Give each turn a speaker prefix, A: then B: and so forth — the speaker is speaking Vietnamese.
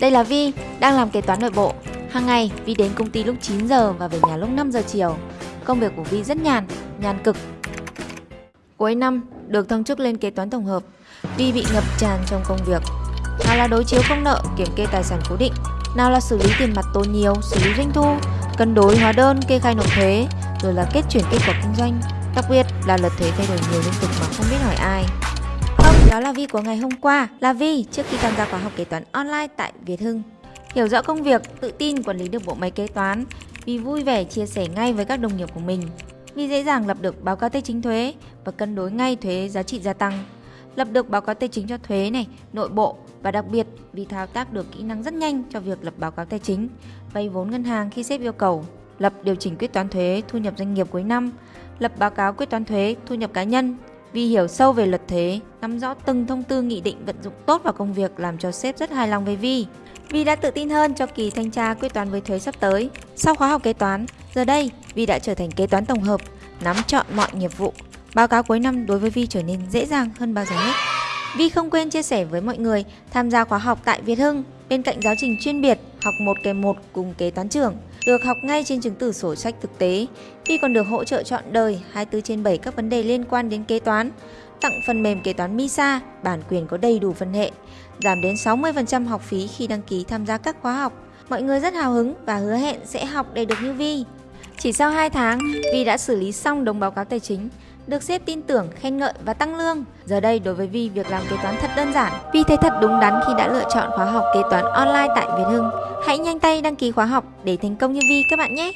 A: Đây là Vi, đang làm kế toán nội bộ. Hàng ngày, Vi đến công ty lúc 9 giờ và về nhà lúc 5 giờ chiều. Công việc của Vi rất nhàn, nhàn cực. Cuối năm, được thăng chức lên kế toán tổng hợp. Vi bị ngập tràn trong công việc. Nào là đối chiếu công nợ, kiểm kê tài sản cố định, nào là xử lý tiền mặt tồn nhiều, xử lý doanh thu, cân đối hóa đơn, kê khai nộp thuế, rồi là kết chuyển kết quả kinh doanh. Đặc biệt là lật thuế thay đổi nhiều liên tục mà không biết hỏi ai. Đó là Vi của ngày hôm qua, là Vi trước khi tham gia khóa học kế toán online tại Việt Hưng. Hiểu rõ công việc, tự tin quản lý được bộ máy kế toán, Vi vui vẻ chia sẻ ngay với các đồng nghiệp của mình. Vi dễ dàng lập được báo cáo tài chính thuế và cân đối ngay thuế giá trị gia tăng. Lập được báo cáo tài chính cho thuế này, nội bộ và đặc biệt vì thao tác được kỹ năng rất nhanh cho việc lập báo cáo tài chính, vay vốn ngân hàng khi sếp yêu cầu, lập điều chỉnh quyết toán thuế thu nhập doanh nghiệp cuối năm, lập báo cáo quyết toán thuế thu nhập cá nhân. Vì hiểu sâu về luật thuế, nắm rõ từng thông tư nghị định vận dụng tốt vào công việc làm cho sếp rất hài lòng với Vi. Vi đã tự tin hơn cho kỳ thanh tra quyết toán với thuế sắp tới. Sau khóa học kế toán, giờ đây Vi đã trở thành kế toán tổng hợp, nắm trọn mọi nghiệp vụ. Báo cáo cuối năm đối với Vi trở nên dễ dàng hơn bao giờ hết. Vi không quên chia sẻ với mọi người tham gia khóa học tại Việt Hưng. Bên cạnh giáo trình chuyên biệt, học 1 kèm 1 cùng kế toán trưởng, được học ngay trên chứng tử sổ sách thực tế. Vi còn được hỗ trợ chọn đời 24 trên 7 các vấn đề liên quan đến kế toán, tặng phần mềm kế toán MISA, bản quyền có đầy đủ phân hệ, giảm đến 60% học phí khi đăng ký tham gia các khóa học. Mọi người rất hào hứng và hứa hẹn sẽ học để được như Vi. Chỉ sau 2 tháng, Vi đã xử lý xong đống báo cáo tài chính, được sếp tin tưởng, khen ngợi và tăng lương. Giờ đây đối với Vi việc làm kế toán thật đơn giản. Vi thấy thật đúng đắn khi đã lựa chọn khóa học kế toán online tại Việt Hưng. Hãy nhanh tay đăng ký khóa học để thành công như Vi các bạn nhé!